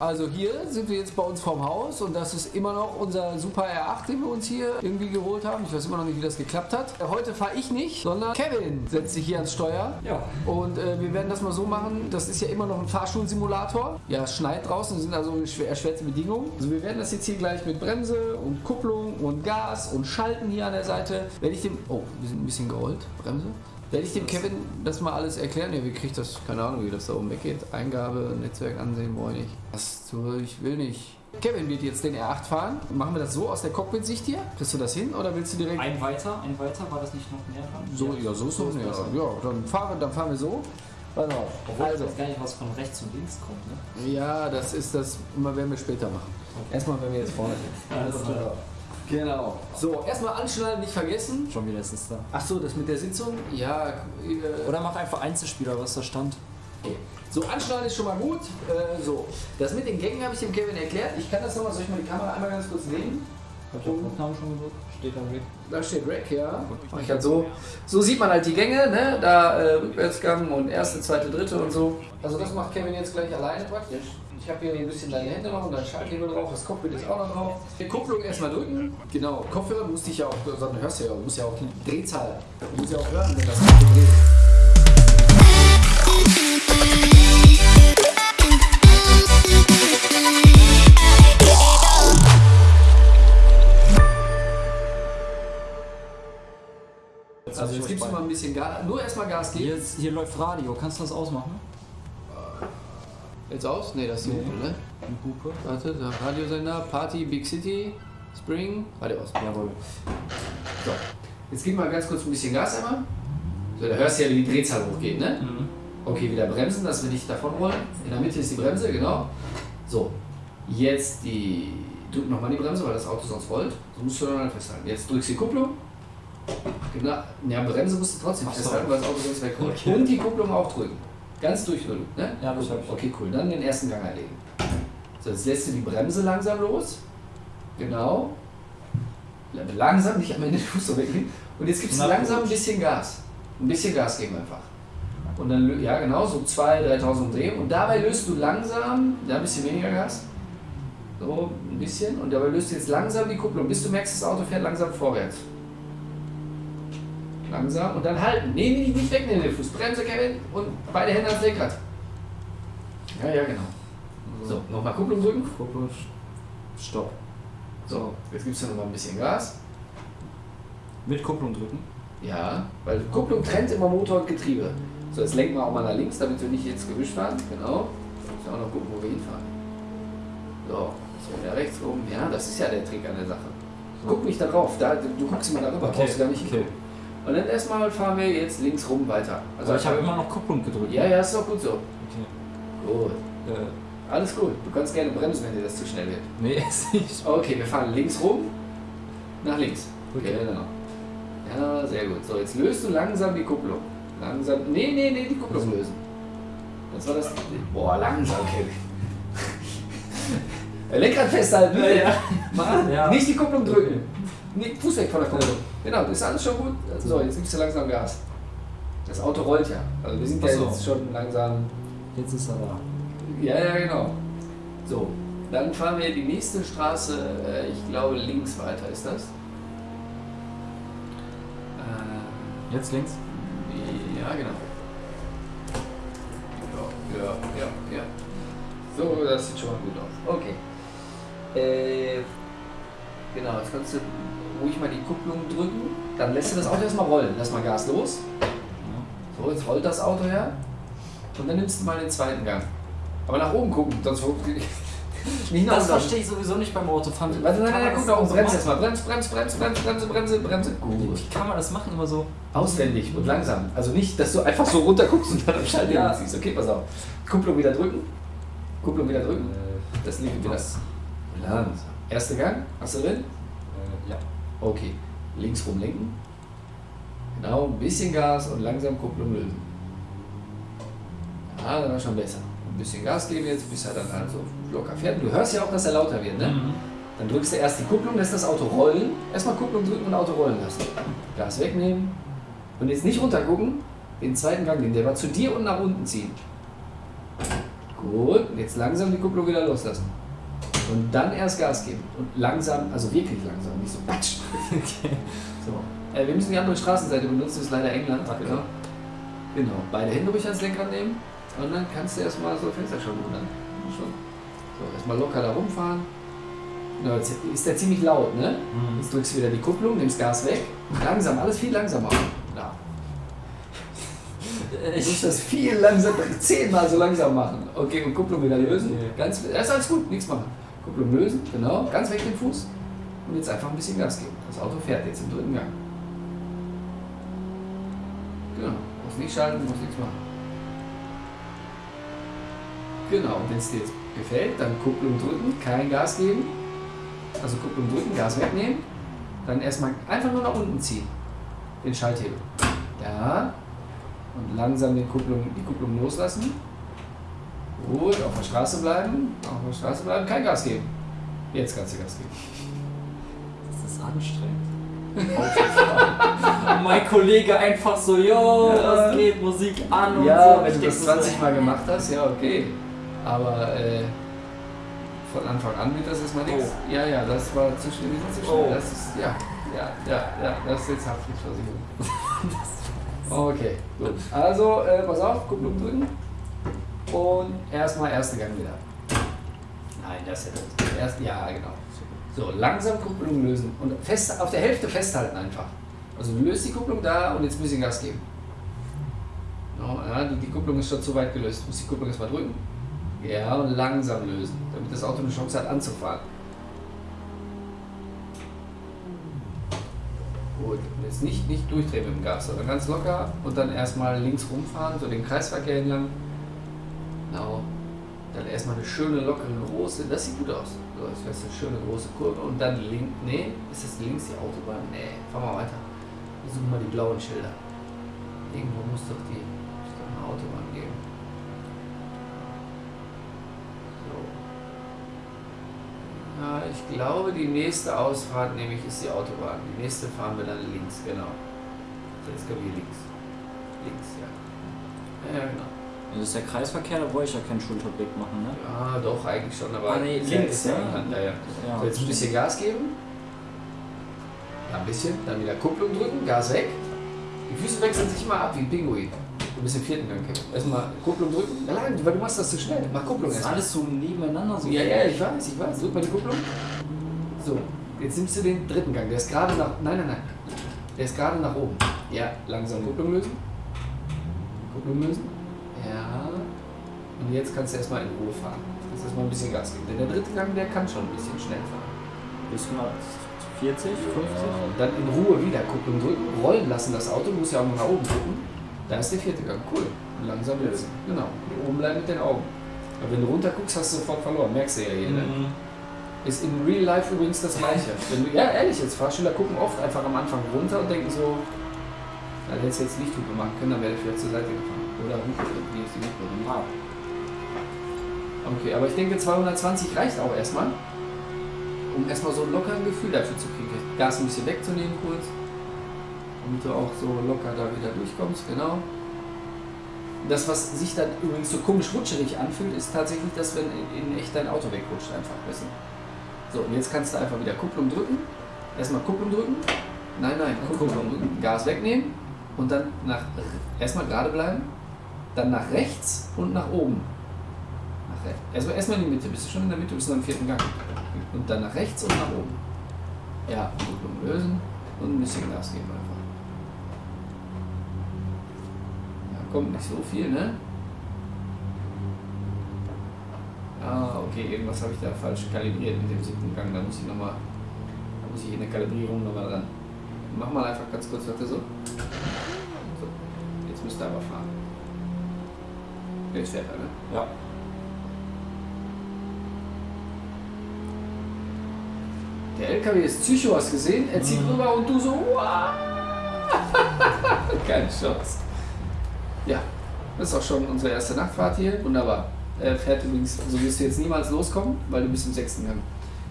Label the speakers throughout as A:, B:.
A: Also hier sind wir jetzt bei uns vorm Haus und das ist immer noch unser Super R8, den wir uns hier irgendwie geholt haben. Ich weiß immer noch nicht, wie das geklappt hat. Heute fahre ich nicht, sondern Kevin setzt sich hier ans Steuer.
B: Ja.
A: Und äh, wir werden das mal so machen, das ist ja immer noch ein Fahrschulsimulator. Ja, es schneit draußen, sind also schwer, erschwerte Bedingungen. Also wir werden das jetzt hier gleich mit Bremse und Kupplung und Gas und Schalten hier an der Seite. Werde ich dem... Oh, wir sind ein bisschen gerollt. Bremse. Werde ich dem Kevin das mal alles erklären? Ja, wie kriegt das? Keine Ahnung, wie das da oben weggeht. Eingabe, Netzwerk ansehen, brauche ich. Was ich will nicht. Kevin wird jetzt den R8 fahren. Machen wir das so aus der Cockpit-Sicht hier? Kriegst du das hin oder willst du direkt.
B: Ein weiter, ein weiter, war das nicht noch näher dran?
A: so, ja, so ist
B: So
A: noch näher. Ja, dann fahren, wir, dann fahren wir so. Pass auf.
B: Obwohl
A: Also,
B: ich weiß gar nicht, was von rechts und links kommt, ne?
A: ja, das ist das. Immer werden wir später machen. Erstmal, wenn wir jetzt vorne sind.
B: Alles klar.
A: Genau. So, erstmal anschnallen, nicht vergessen.
B: Schon wieder ist es da.
A: Ach so, das mit der Sitzung? Ja. Äh,
B: Oder mach einfach Einzelspieler, was da stand.
A: Okay. So, anschneiden ist schon mal gut. Äh, so, das mit den Gängen habe ich dem Kevin erklärt. Ich kann das nochmal, soll ich mal die Kamera einmal ganz kurz nehmen?
B: Hab ich auf Aufnahme schon gedrückt? Steht da weg.
A: Da steht Rack, ja. Ich halt so, so sieht man halt die Gänge, ne? Da äh, Rückwärtsgang und erste, zweite, dritte und so. Also das macht Kevin jetzt gleich alleine praktisch. Ich habe hier ein bisschen deine Hände noch und dein Schalthebel drauf, das Cockpit ist auch noch drauf. Die Kupplung erstmal drücken. Genau, Kopfhörer musste ich ja auch, sondern hörst du ja, musst ja auch die Drehzahl, du musst ja auch hören, wenn das Auto dreht. Also jetzt gibst du mal ein bisschen Gas, nur erstmal Gas geben.
B: Hier, hier läuft Radio, kannst du das ausmachen?
A: Jetzt aus? Ne, das ist die
B: Nee.
A: Hupe, ne?
B: Die Hupe?
A: Warte, der Radiosender, Party, Big City, Spring, Radio aus.
B: Jawohl.
A: So, jetzt gib mal ganz kurz ein bisschen Gas einmal. So, da hörst du ja, wie die Drehzahl hochgeht, ne?
B: Mhm.
A: Okay, wieder bremsen, dass wir nicht davon rollen. In der Mitte ist die Bremse, genau. So, jetzt die, drück nochmal die Bremse, weil das Auto sonst rollt. So musst du dann halt festhalten. Jetzt drückst du die Kupplung. Genau, ja, Bremse musst du trotzdem festhalten, weil das Auto sonst wegrollt.
B: Okay.
A: Und die Kupplung auch drücken. Ganz durchdrücken, ne?
B: Ja, das hab ich.
A: Okay, cool. Dann den ersten Gang erlegen. So, jetzt lässt du die Bremse langsam los. Genau. Langsam, nicht am Ende den Fuß so wegnehmen. Und jetzt gibst du langsam ein bisschen Gas. Ein bisschen Gas geben einfach. Und dann, ja genau, so 2.000, 3.000 Umdrehungen. Und dabei löst du langsam, ja, ein bisschen weniger Gas. So, ein bisschen. Und dabei löst du jetzt langsam die Kupplung, bis du merkst, das Auto fährt langsam vorwärts. Langsam und dann halten. Nee, nee, nicht wegnehmen den Fuß. Bremse, Kevin. Und beide Hände ans Lenkrad. Ja, ja, genau. So, nochmal Kupplung drücken.
B: Kuppe, Stopp.
A: So, jetzt gibst du nochmal ein bisschen Gas.
B: Mit Kupplung drücken.
A: Ja, weil Kupplung trennt immer Motor und Getriebe. So, jetzt lenken wir auch mal nach links, damit wir nicht jetzt gewischt fahren. Genau. Muss ja auch noch gucken, wo wir hinfahren. So, so wieder rechts oben. Ja, das ist ja der Trick an der Sache. Guck nicht darauf, da, du guckst immer darüber, brauchst du gar nicht
B: okay.
A: hingucken. Und dann erstmal fahren wir jetzt links rum weiter.
B: Also ich habe immer noch Kupplung gedrückt.
A: Ja, ja, ist doch gut so.
B: Okay.
A: Gut.
B: Äh,
A: Alles gut. Du kannst gerne bremsen, wenn dir das zu schnell wird.
B: nee, ist nicht.
A: Okay, wir fahren links rum, nach links.
B: Okay.
A: Genau. Ja, sehr gut. So, jetzt löst du langsam die Kupplung. Langsam. Nee, nee, nee, die Kupplung lösen. Das war das. Boah, langsam, Kevin. Lenkrad festhalten.
B: Ja, ja.
A: Mann,
B: Ja.
A: nicht die Kupplung drücken. Nee, Fuß weg von der Kupplung. Genau, das ist alles schon gut. So, jetzt gibst du langsam Gas. Das Auto rollt ja. Also wir sind ja
B: so.
A: jetzt schon langsam.
B: Jetzt ist er da.
A: Ja, ja, genau. So, dann fahren wir die nächste Straße, äh, ich glaube links weiter ist das. Äh,
B: Jetzt links.
A: ja, genau. Ja, ja, ja, ja. So, das sieht schon mal gut aus. Okay. Äh, genau, jetzt kannst du ruhig mal die Kupplung drücken. Dann lässt du das Auto erstmal rollen. Lass mal Gas los. So, jetzt rollt das Auto her. Und dann nimmst du mal den zweiten Gang. Aber nach oben gucken, sonst nicht nach
B: Das verstehe ich sowieso nicht beim Autofahren.
A: Warte, nein, nein,
B: man
A: guck nach oben,
B: machen?
A: erstmal. Brems, brems, brems, brems, bremse, bremse, bremse. Gut.
B: Wie kann man das machen? Immer so.
A: Auswendig und langsam. Also nicht, dass du einfach so runter guckst und dann am Schalter
B: Ja.
A: siehst. Okay, pass auf. Kupplung wieder drücken. Kupplung wieder drücken.
B: Äh,
A: Das liegt wieder. Langsam. Erster Gang. Hast du drin?
B: äh, ja.
A: Okay. Links rum lenken. Genau, ein bisschen Gas und langsam Kupplung lösen. Ja, dann war schon besser. Ein bisschen Gas geben jetzt, bis er dann halt so locker fährt. Du hörst ja auch, dass er lauter wird, ne?
B: Mhm.
A: Dann drückst du erst die Kupplung, lässt das Auto rollen. Erstmal Kupplung drücken und Auto rollen lassen. Gas wegnehmen. Und jetzt nicht runter gucken. Den zweiten Gang nehmen. Der war zu dir und nach unten ziehen. Gut, jetzt langsam die Kupplung wieder loslassen. Und dann erst Gas geben. Und langsam, also wirklich langsam, nicht so patsch.
B: Okay.
A: So. Äh, wir müssen die andere Straßenseite benutzen, das ist leider England.
B: Okay.
A: Genau. genau. Beide Hände ruhig ans Lenkrad nehmen. Und dann kannst du erstmal so Fenster schon. Schon. So, erstmal locker da rumfahren. Genau, jetzt ist der ziemlich laut, ne?
B: Mhm.
A: Jetzt drückst du wieder die Kupplung, nimmst Gas weg. Langsam, alles viel langsamer. Ja.
B: Ich,
A: das viel langsamer, zehnmal so langsam machen. Okay, und Kupplung wieder lösen.
B: Okay.
A: Ganz, das ist alles gut, nichts machen. Kupplung lösen, genau, ganz weg den Fuß. Und jetzt einfach ein bisschen Gas geben. Das Auto fährt jetzt im dritten Gang. Genau, muss nicht schalten, muss nichts machen. Genau, und wenn es dir jetzt gefällt, dann Kupplung drücken, kein Gas geben. Also Kupplung drücken, Gas wegnehmen. Dann erstmal einfach nur nach unten ziehen. Den Schalthebel. Ja. Und langsam den Kupplung, die Kupplung loslassen. Gut, auf der Straße bleiben. Auf der Straße bleiben, kein Gas geben. Jetzt kannst du Gas geben.
B: das ist anstrengend. Und mein Kollege einfach so, yo,
A: Ja.
B: was geht, Musik an und
A: Ja,
B: so.
A: wenn
B: Ich
A: du das
B: mir so,
A: 20 Mal gemacht hast, ja, okay. Aber äh, von Anfang an wird das erstmal nichts. Ja, ja, das war zu schnell. Zu schnell.
B: Oh.
A: Das ist, ja, ja, ja, ja, das ist jetzt Haftpflichtversicherung. Okay, gut. Also, äh, pass auf, Kupplung drücken. Und erstmal erste Gang wieder. Nein, das ja das. Erst, ja, genau. So, langsam Kupplung lösen. Und fest, auf der Hälfte festhalten einfach. Also löst die Kupplung da und jetzt ein bisschen Gas geben. Ja, die, die Kupplung ist schon zu weit gelöst. Du musst die Kupplung erstmal drücken. Ja, und langsam lösen, damit das Auto eine Chance hat anzufahren. Gut, und jetzt nicht, nicht durchdrehen mit dem Gas, sondern ganz locker und dann erstmal links rumfahren, so den Kreisverkehr entlang. Genau. Dann erstmal eine schöne, lockere, große, das sieht gut aus. So, das wäre eine schöne, große Kurve und dann links, nee, ist das links die Autobahn? Nee, fahren wir weiter. Wir suchen mal die blauen Schilder. Irgendwo muss doch die, muss doch eine Autobahn geben. So. Ja, ich glaube, die nächste Ausfahrt nämlich ist die Autobahn. Die nächste fahren wir dann links, genau. Jetzt kommen wir links. Links. Ja, ja, genau.
B: Das ist der Kreisverkehr, da wollte ich ja keinen Schulterblick machen, ne?
A: Ja, doch, eigentlich schon, aber
B: Ah, nee, links,
A: ist ja
B: ja.
A: Ja, ja.
B: Ja.
A: So, jetzt ein bisschen Gas geben. Ja, ein bisschen. Dann wieder Kupplung drücken, Gas weg. Die Füße wechseln sich immer ab wie ein Pinguin. Du bist im vierten Gang. Kevin. Erstmal Kupplung drücken. Nein, weil du machst das zu schnell. Mach Kupplung erstmal.
B: alles so nebeneinander so.
A: Ja, ja, ich weiß, ich weiß. Drück mal die Kupplung. So, jetzt nimmst du den dritten Gang. Der ist gerade nach. Nein, nein, nein. Der ist gerade nach oben. Ja, langsam Kupplung lösen. Kupplung lösen. Ja. Und jetzt kannst du erstmal in Ruhe fahren. Kannst erstmal ein bisschen Gas geben. Denn der dritte Gang, der kann schon ein bisschen schnell fahren.
B: Bis 140, 50?
A: Und dann in Ruhe wieder Kupplung drücken, rollen lassen das Auto, du musst ja auch noch nach oben gucken. Da ist der vierte Gang. Cool. Langsam lösen. Genau. Hier oben bleiben mit den Augen. Aber wenn du runter guckst, hast du sofort verloren. Merkst du ja hier. Ne?
B: Mhm.
A: Ist in Real Life übrigens das gleiche. Wenn du, ja, ehrlich, jetzt Fahrschüler gucken oft einfach am Anfang runter und denken so, da hättest du jetzt Lichthupe machen können, dann wäre der vielleicht zur Seite gefahren. Oder wie ist die Hupe?
B: Ah,
A: Okay, aber ich denke 220 reicht auch erstmal, um erstmal so locker ein Gefühl dafür zu kriegen. Gas ein bisschen wegzunehmen kurz, damit du auch so locker da wieder durchkommst, genau. Das, was sich dann übrigens so komisch rutscherig anfühlt, ist tatsächlich das, wenn in, echt dein Auto wegrutscht einfach. Du? So, und jetzt kannst du einfach wieder Kupplung drücken. Erstmal Kupplung drücken. Nein, nein, Kupplung drücken. Gas wegnehmen und dann nach erstmal gerade bleiben, dann nach rechts und nach oben. Nach. Also erstmal in die Mitte. Bist du schon in der Mitte, bist du am vierten Gang. Und dann nach rechts und nach oben. Ja, Kupplung lösen und ein bisschen Gas geben einfach. Ja, kommt nicht so viel, ne? Ah, okay, irgendwas habe ich da falsch kalibriert mit dem siebten Gang. Da muss ich nochmal, da muss ich in der Kalibrierung nochmal ran. Mach mal einfach ganz kurz, warte so. So, jetzt müsst ihr aber fahren. Jetzt fährt er, ne?
B: ja.
A: Der LKW ist Psycho, hast gesehen? Er zieht
B: Mhm.
A: rüber und du so, wow. Keine Chance. Ja, das ist auch schon unsere erste Nachtfahrt hier. Wunderbar. Er fährt übrigens, so wirst du jetzt niemals loskommen, weil du bist im sechsten Gang.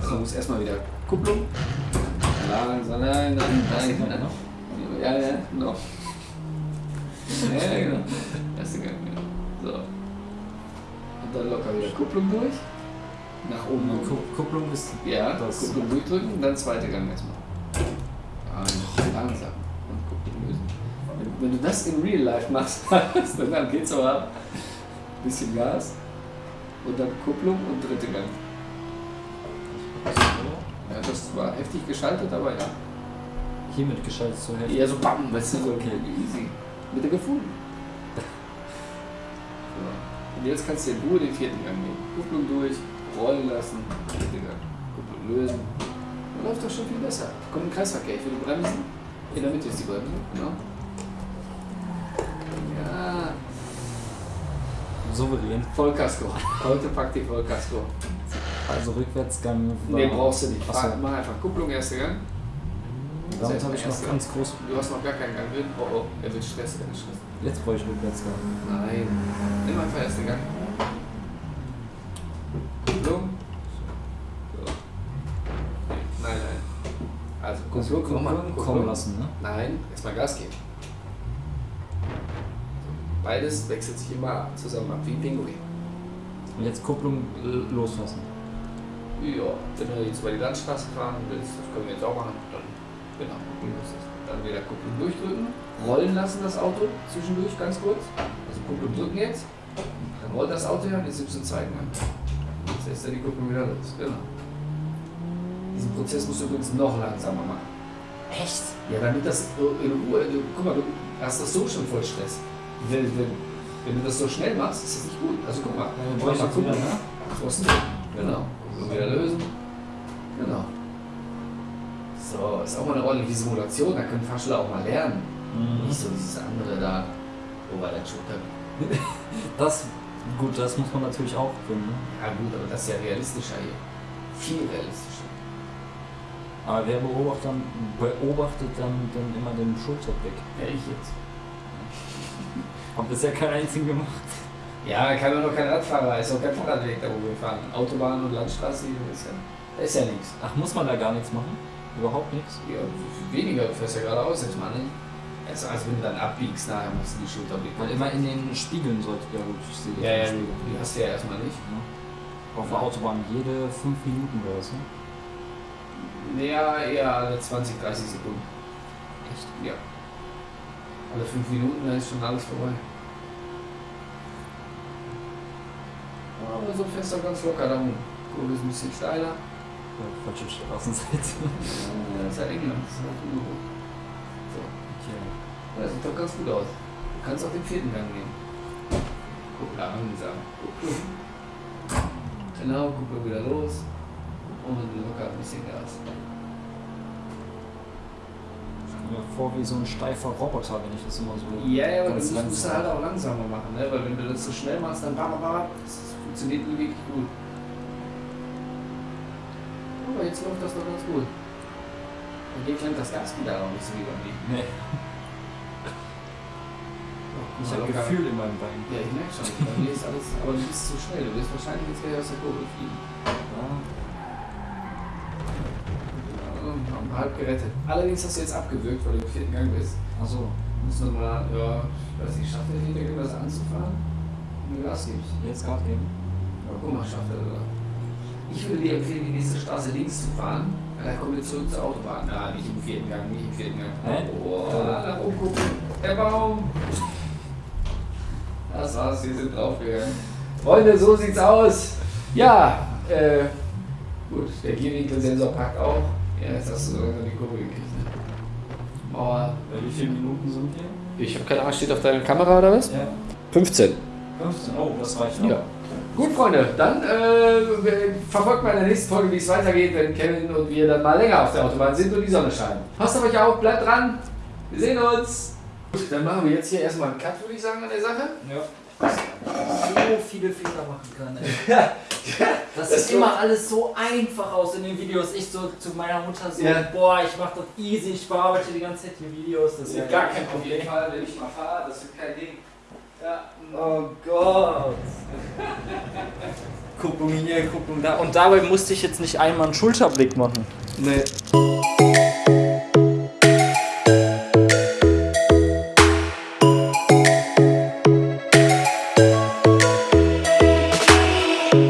A: Also du musst erstmal wieder Kupplung. Langsam, nein, nein, nein, nein. Ja, ja, genau. Ja, genau. Erste Gang, genau. So. Und dann locker wieder Kupplung durch. Nach oben.
B: Und Ku- Kupplung ist.
A: Ja,
B: Das-
A: Kupplung durchdrücken und dann zweite Gang erstmal. Ja, langsam. Und Kupplung lösen. Wenn, wenn du das in Real Life machst, dann geht's aber ab. Bisschen Gas. Und dann Kupplung und dritte Gang. Ja, das war heftig geschaltet, aber ja.
B: Hiermit geschaltet so heftig.
A: Eher so bam, weißt du, so
B: Okay.
A: easy. Mit der gefunden. Jetzt kannst du in Ruhe den vierten Gang nehmen. Kupplung durch, rollen lassen, dritte Gang. Kupplung lösen. Dann läuft doch schon viel besser. Kommt ein Kreisverkehr, ich will bremsen. In der Mitte ist die Bremse, genau. Ja,
B: Souverän.
A: Vollkasko. Heute packt die Vollkasko.
B: Also Rückwärtsgang.
A: Nee, brauchst du nicht. Mach einfach Kupplung, erster Gang.
B: Damit habe ich noch ganz groß.
A: Du hast noch gar keinen Gang drin. Oh oh, er wird Stress, er wird Stress.
B: Jetzt brauche ich Rückwärtsgang.
A: Nein. Nimm einfach ersten Gang. Kupplung. So. Nein, nein. Also Kupplung, nochmal.
B: kommen lassen, ne?
A: Nein, erstmal Gas geben. Beides wechselt sich immer zusammen ab, wie ein Pinguin.
B: Und jetzt Kupplung äh, loslassen.
A: Ja, wenn du jetzt über die Landstraße fahren willst, das können wir jetzt auch machen, dann genau. Dann wieder Kupplung durchdrücken, rollen lassen das Auto zwischendurch ganz kurz. Also Kupplung drücken jetzt, dann rollt das Auto ja und jetzt du einen zweiten Gang. Jetzt lässt er die Kupplung wieder los, genau. Diesen Prozess musst du übrigens noch langsamer machen.
B: Echt?
A: Ja, damit das in Ruhe, du, guck mal, du hast das so schon voll Stress. Wenn, wenn, wenn du das so schnell machst, ist das nicht gut. Also guck mal,
B: Dann
A: mach
B: brauche ich
A: mal gucken.
B: ne?
A: Genau. Und wieder lösen. Genau. So, ist auch mal eine ordentliche Simulation, da können Fahrschüler auch mal lernen.
B: Mhm.
A: Nicht so dieses andere da, wo bei der Schulter.
B: Das, gut, das muss man natürlich auch können. Ne?
A: Ja gut, aber das ist ja realistischer hier. Viel realistischer.
B: Aber wer beobachtet dann, beobachtet dann, dann immer den Schulterblick?
A: Ja, ich jetzt.
B: Hab bisher keinen einzigen gemacht.
A: Ja, kann man noch kein Radfahrer, ist auch kein Fahrradweg da, wo wir fahren. Autobahn und Landstraße, ist ja, da ist ja nichts.
B: Ach, muss man da gar nichts machen? Überhaupt nichts?
A: Ja, weniger, du fährst ja geradeaus jetzt mal, ne? Also, also wenn du dann abbiegst, nachher machst du die Schulterblick.
B: Weil immer in den Spiegeln sollte. Ja gut, ich sehe
A: Ja, ja,
B: Spiegel.
A: die hast du ja erstmal nicht.
B: Ja. Auf der Autobahn jede 5 Minuten oder ne?
A: Ja, eher alle 20, 30 Sekunden.
B: Echt?
A: Ja. Alle 5 Minuten, dann ist schon alles vorbei. Aber so fährst du ganz locker da rum. Kurve ist ein bisschen steiler.
B: Ja, falsche Straßenseite.
A: Ja, das ist ja England, das ist halt ungewohnt. So.
B: Okay.
A: Das sieht doch ganz gut aus. Du kannst auch den vierten Gang nehmen. Guck langsam. Kupplung. Genau, Kupplung wieder los. Und locker ein bisschen Gas.
B: Ich mir vor wie so ein steifer Roboter, wenn ich das immer so.
A: Ja, ja, aber das musst du halt auch langsamer machen, ne? Weil wenn du das so schnell machst, dann bam, bam, bam, das funktioniert nie wirklich gut. Aber jetzt läuft das doch ganz gut. Und hier klemmt das Gaspedal auch nicht so wie beim Liegen.
B: Nee, ich habe Gefühl in meinem Bein.
A: Ja, ich merke schon. Bei mir ist alles, aber du bist zu schnell. Du wirst wahrscheinlich jetzt gleich aus der Kurve fliegen.
B: Ja.
A: Ja, halb gerettet. Allerdings hast du jetzt abgewürgt, weil du im vierten Gang bist.
B: Achso,
A: Du musst nochmal, ja, ich weiß nicht, schafft er hinter irgendwas anzufahren? Wenn du Gas gibst.
B: jetzt Gas geben.
A: Ja, guck mal, schafft er sogar. Ich würde dir empfehlen, die nächste Straße links zu fahren. Dann kommen wir zurück zur Autobahn. Na, nicht im vierten Gang, nicht im vierten Gang.
B: Hä?
A: Oh, nach oben gucken. Der Baum. Das war's, wir sind draufgegangen. Freunde, so sieht's aus. Ja, äh, gut, der Gierwinkelsensor packt auch. Ja, jetzt hast du so langsam die Kurve gekriegt. Ne? Mauer.
B: Bei wie viele Minuten sind wir?
A: Ich habe keine Ahnung, steht auf deiner Kamera oder was?
B: Ja.
A: 15.
B: 15. Oh, das reicht
A: Ja. Gut, Freunde, dann äh, verfolgt mal in der nächsten Folge, wie es weitergeht, wenn Kevin und wir dann mal länger auf der Autobahn sind und die Sonne scheint. Passt auf euch auf, bleibt dran. Wir sehen uns. Gut, dann machen wir jetzt hier erstmal einen Cut, würde ich sagen, an der Sache.
B: Ja. So viele Fehler machen kann, ey. Das,
A: Das
B: sieht immer alles so einfach aus in den Videos. Ich so zu meiner Mutter so,
A: Ja.
B: boah, ich mach das easy, ich bearbeite die ganze Zeit die Videos. Das ist ja
A: Fall, wenn ich mal fahre, das wird kein Ding. Ja.
B: Oh Gott. Kupplung hier, Kupplung da. Und dabei musste ich jetzt nicht einmal einen Schulterblick machen.
A: Nee.